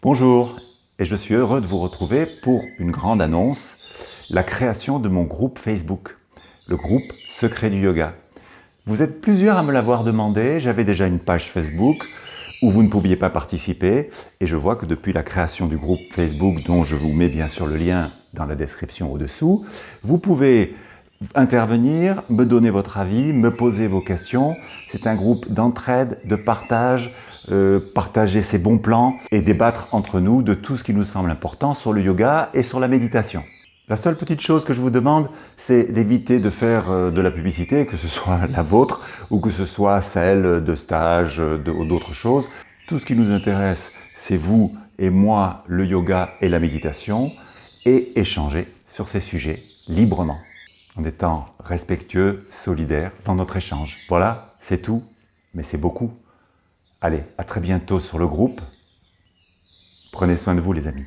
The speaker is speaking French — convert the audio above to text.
Bonjour et je suis heureux de vous retrouver pour une grande annonce, la création de mon groupe Facebook, le groupe Secret du Yoga. Vous êtes plusieurs à me l'avoir demandé, j'avais déjà une page Facebook où vous ne pouviez pas participer et je vois que depuis la création du groupe Facebook dont je vous mets bien sûr le lien dans la description au-dessous, vous pouvez intervenir, me donner votre avis, me poser vos questions. C'est un groupe d'entraide, de partage, euh, partager ses bons plans et débattre entre nous de tout ce qui nous semble important sur le yoga et sur la méditation. La seule petite chose que je vous demande, c'est d'éviter de faire euh, de la publicité, que ce soit la vôtre ou que ce soit celle de stage ou d'autres choses. Tout ce qui nous intéresse, c'est vous et moi, le yoga et la méditation, et échanger sur ces sujets librement en étant respectueux, solidaire dans notre échange. Voilà, c'est tout, mais c'est beaucoup. Allez, à très bientôt sur le groupe. Prenez soin de vous les amis.